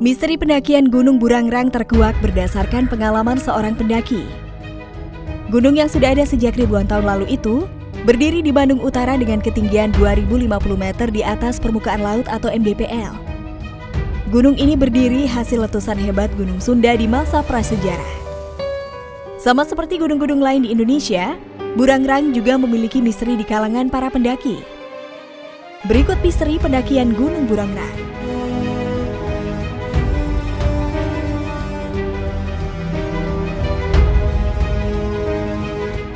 Misteri pendakian Gunung Burangrang terkuak berdasarkan pengalaman seorang pendaki. Gunung yang sudah ada sejak ribuan tahun lalu itu berdiri di Bandung Utara dengan ketinggian 2050 meter di atas permukaan laut atau MDPL. Gunung ini berdiri hasil letusan hebat Gunung Sunda di masa prasejarah. Sama seperti gunung-gunung lain di Indonesia, Burangrang juga memiliki misteri di kalangan para pendaki. Berikut misteri pendakian Gunung Burangrang.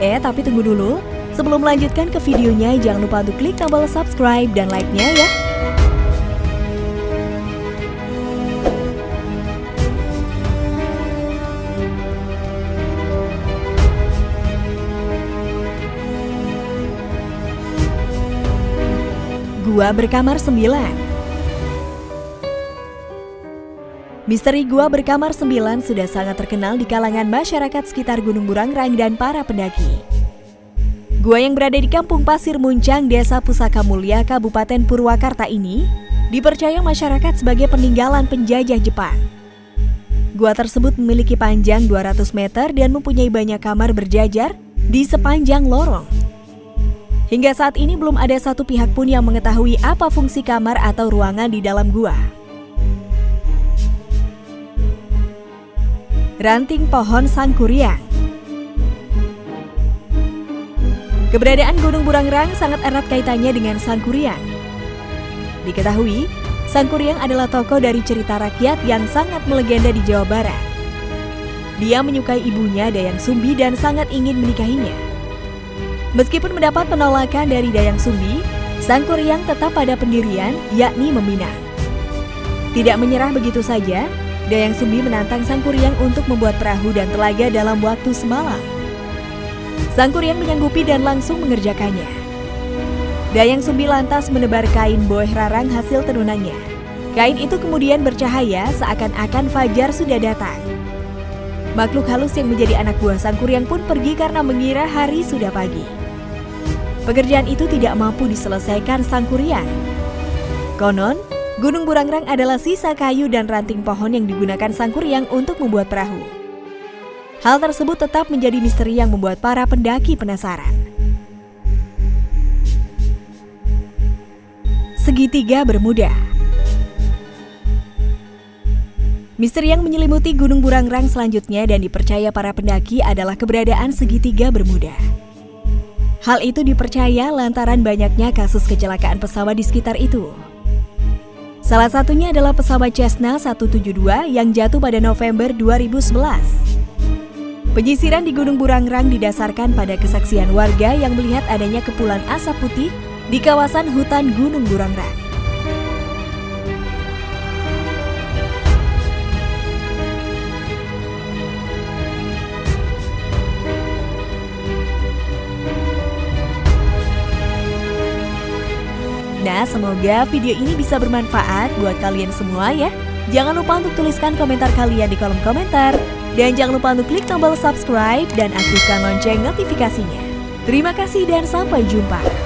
Eh, tapi tunggu dulu. Sebelum melanjutkan ke videonya, jangan lupa untuk klik tombol subscribe dan like-nya ya. Gua berkamar 9 Misteri Gua Berkamar 9 sudah sangat terkenal di kalangan masyarakat sekitar Gunung Burangrang dan para pendaki. Gua yang berada di Kampung Pasir Muncang, Desa Pusaka Mulia, Kabupaten Purwakarta ini dipercaya masyarakat sebagai peninggalan penjajah Jepang. Gua tersebut memiliki panjang 200 meter dan mempunyai banyak kamar berjajar di sepanjang lorong. Hingga saat ini belum ada satu pihak pun yang mengetahui apa fungsi kamar atau ruangan di dalam gua. Ranting pohon sangkuriang. Keberadaan Gunung Burangrang sangat erat kaitannya dengan sangkuriang. Diketahui, sangkuriang adalah tokoh dari cerita rakyat yang sangat melegenda di Jawa Barat. Dia menyukai ibunya Dayang Sumbi dan sangat ingin menikahinya. Meskipun mendapat penolakan dari Dayang Sumbi, Sangkuriang tetap pada pendirian, yakni meminang. Tidak menyerah begitu saja, Dayang Sumbi menantang Sang Kuryang untuk membuat perahu dan telaga dalam waktu semalam. Sang Kuryang menyanggupi dan langsung mengerjakannya. Dayang Sumbi lantas menebar kain boeh rarang hasil tenunannya. Kain itu kemudian bercahaya seakan-akan fajar sudah datang. Makhluk halus yang menjadi anak buah Sang Kuryang pun pergi karena mengira hari sudah pagi. Pekerjaan itu tidak mampu diselesaikan Sang Kuryang. Konon, Gunung Burangrang adalah sisa kayu dan ranting pohon yang digunakan Sangkuriang untuk membuat perahu. Hal tersebut tetap menjadi misteri yang membuat para pendaki penasaran. Segitiga Bermuda Misteri yang menyelimuti Gunung Burangrang selanjutnya dan dipercaya para pendaki adalah keberadaan segitiga bermuda. Hal itu dipercaya lantaran banyaknya kasus kecelakaan pesawat di sekitar itu. Salah satunya adalah pesawat Cessna 172 yang jatuh pada November 2011. Penyisiran di Gunung Burangrang didasarkan pada kesaksian warga yang melihat adanya kepulan asap putih di kawasan hutan Gunung Burangrang. Nah, semoga video ini bisa bermanfaat buat kalian semua ya. Jangan lupa untuk tuliskan komentar kalian di kolom komentar. Dan jangan lupa untuk klik tombol subscribe dan aktifkan lonceng notifikasinya. Terima kasih dan sampai jumpa.